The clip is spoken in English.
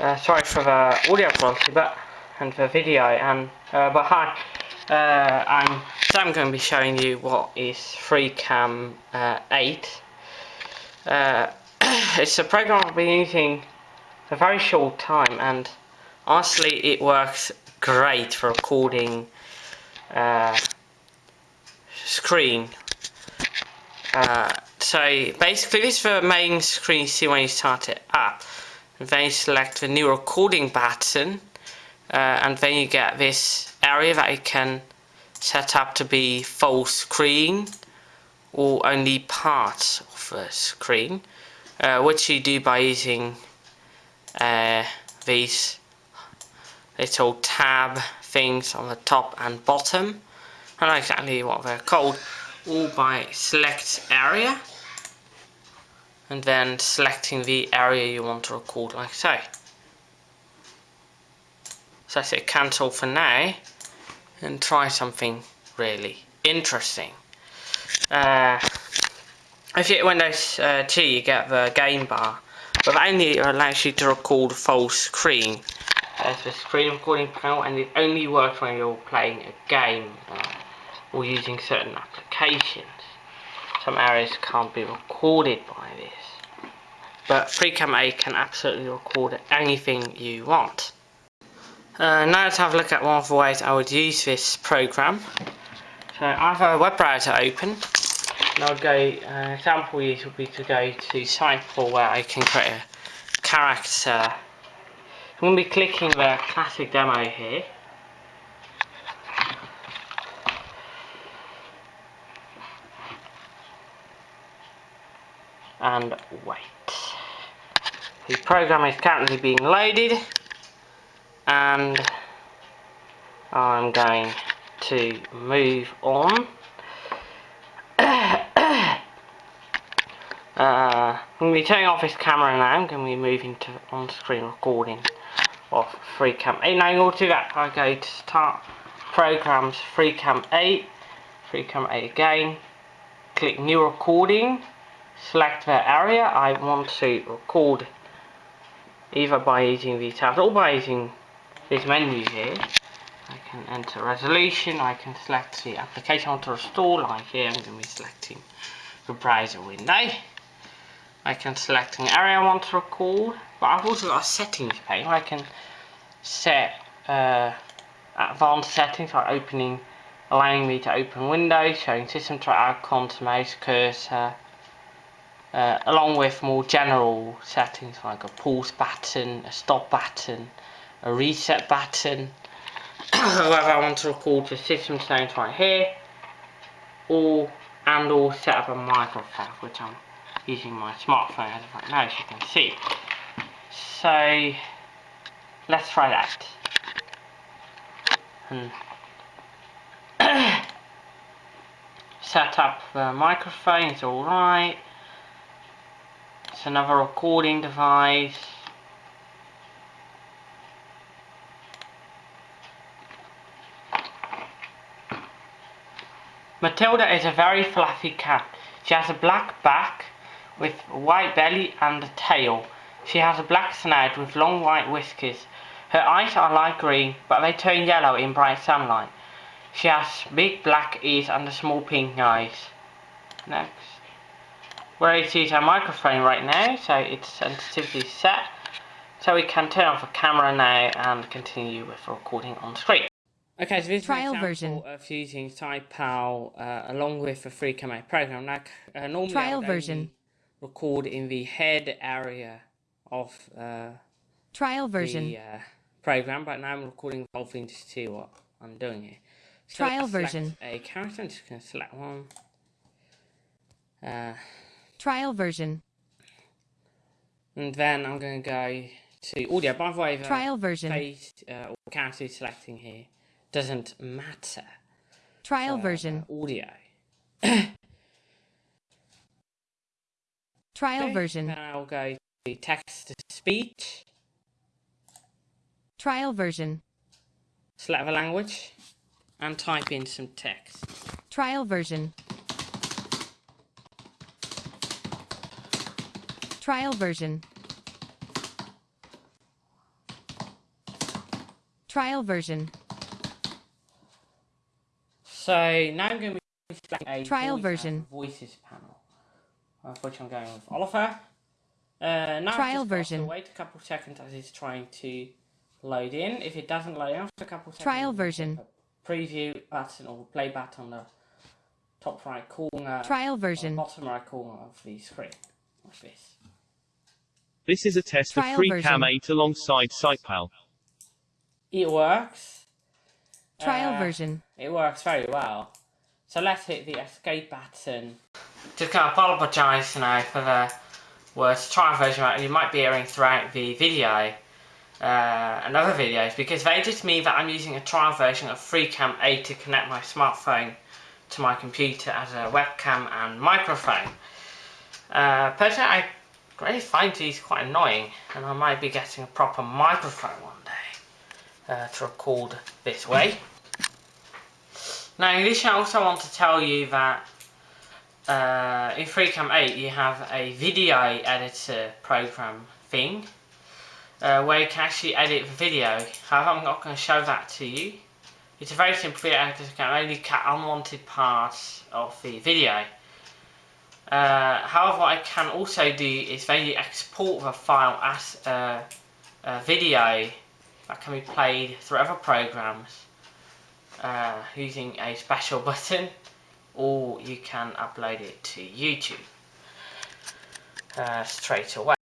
Uh, sorry for the audio quality, but and the video. And uh, but hi, uh, I'm so I'm going to be showing you what is FreeCam uh, 8. Uh, it's a program I've been using for a very short time, and honestly, it works great for recording uh, screen. So basically, this is the main screen you see when you start it up then you select the new recording button uh, and then you get this area that you can set up to be full screen or only parts of the screen uh, which you do by using uh, these little tab things on the top and bottom. I don't know exactly what they're called all by select area and then selecting the area you want to record like so. So I say cancel for now and try something really interesting. Uh, if you hit Windows uh, 2 you get the game bar but only allows you to record full screen. There's the screen recording panel and it only works when you're playing a game uh, or using certain applications. Some areas can't be recorded by this but FreeCam 8 can absolutely record anything you want. Uh, now let's have a look at one of the ways I would use this program. So I have a web browser open and I'll go, uh, example use would be to go to Cycle where I can create a character. I'm going to be clicking the classic demo here. And wait. The program is currently being loaded and I'm going to move on. uh, I'm going to be turning off this camera now. I'm going to be moving to on-screen recording of FreeCam 8. Now in order to do that, I go to Start Programs FreeCam 8, FreeCam 8 again, click New Recording, select the area I want to record either by using these tabs or by using this menu here. I can enter resolution, I can select the application I want to restore, like here I'm going to be selecting the browser window. I can select an area I want to record, but I've also got a settings where I can set uh, advanced settings like opening, allowing me to open windows, showing system track icons, mouse cursor, uh, along with more general settings like a pause button, a stop button, a reset button. However, I want to record the system sounds right here, or and or set up a microphone, which I'm using my smartphone as of right now, as you can see. So let's try that. And set up the microphone, it's alright. It's another recording device. Matilda is a very fluffy cat. She has a black back with a white belly and a tail. She has a black snout with long white whiskers. Her eyes are light green, but they turn yellow in bright sunlight. She has big black ears and a small pink eyes. Next. We're able to use our microphone right now, so it's sensitivity is set. So we can turn off the camera now and continue with recording on screen. Okay, so this Trial is an version of using SitePal uh, along with the FreeCam 8 program. Now, uh, normally Trial I would version. record in the head area of uh, Trial version. the uh, program, but now I'm recording the whole thing to see what I'm doing here. So Trial version. A character, I'm just going to select one. Uh, Trial version. And then I'm going to go to audio. By the way, the Trial version. face uh, or character selecting here doesn't matter. Trial for, version. uh, audio. Trial Okay, version. Then I'll go to text to speech, Trial version. select the language, and type in some text. Trial version. Trial version. Trial version. So now I'm going to be selecting a Trial version. voices panel, which I'm going with Oliver. Uh, now Trial version. Wait a couple of seconds as it's trying to load in. If it doesn't load after a couple of seconds, Trial version. Preview button or play button on the top right corner, Trial version. bottom right corner of the screen, like this. This is a test of Trial FreeCam version. 8 alongside SitePal. It works. Trial Uh, version. It works very well. So let's hit the escape button. Just gonna apologise now for the words trial version that you might be hearing throughout the video uh, and other videos because they just mean that I'm using a trial version of FreeCam 8 to connect my smartphone to my computer as a webcam and microphone. Uh, personally, I really find these quite annoying and I might be getting a proper microphone one day uh, to record this way. Now, in addition, I also want to tell you that uh, in FreeCam 8 you have a video editor program thing uh, where you can actually edit the video. However, I'm not going to show that to you. It's a very simple video editor can only cut unwanted parts of the video. Uh, however, I can also do is maybe export the file as a, a video that can be played through other programs uh, using a special button or you can upload it to YouTube uh, straight away.